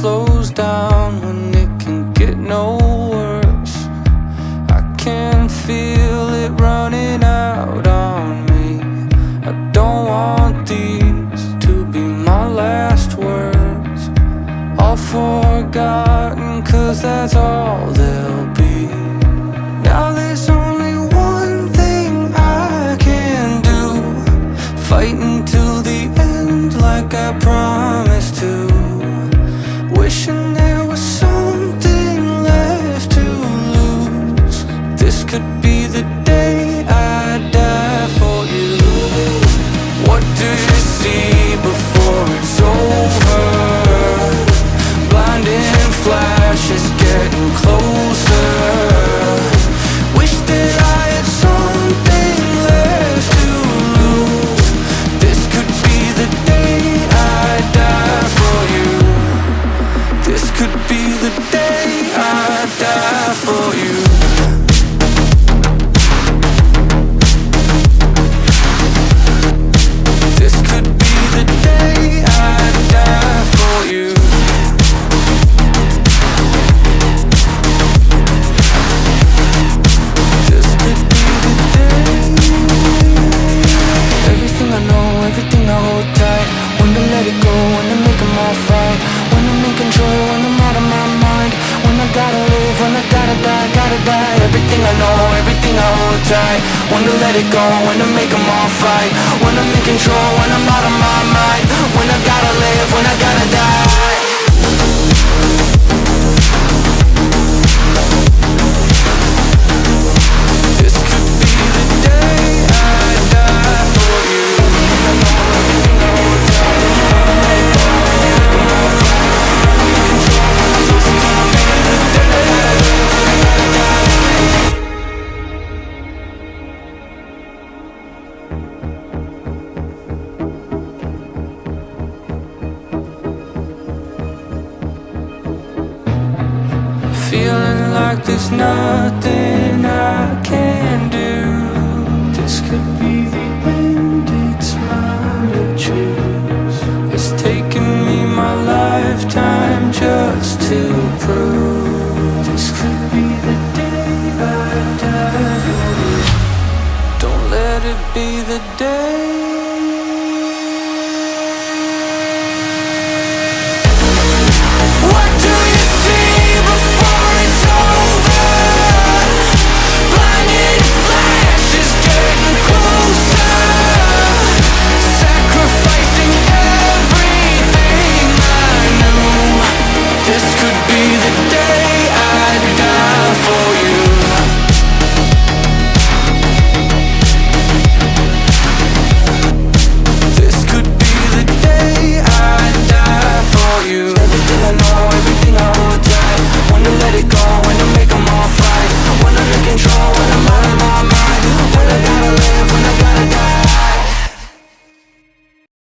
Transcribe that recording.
slows down when it can get no worse. I can feel it running out on me. I don't want these to be my last words. All forgotten, cause that's all they'll be. Now there's only one thing I can do Fight until the end like I promised Wishing die, Everything I know, everything I hold tight When to let it go, when to make them all fight. When I'm in control, when I'm out of my mind. When I gotta live, when I gotta die Feeling like there's nothing I can do. This could be the end, it's mine to choose. It's taken me my lifetime just to prove.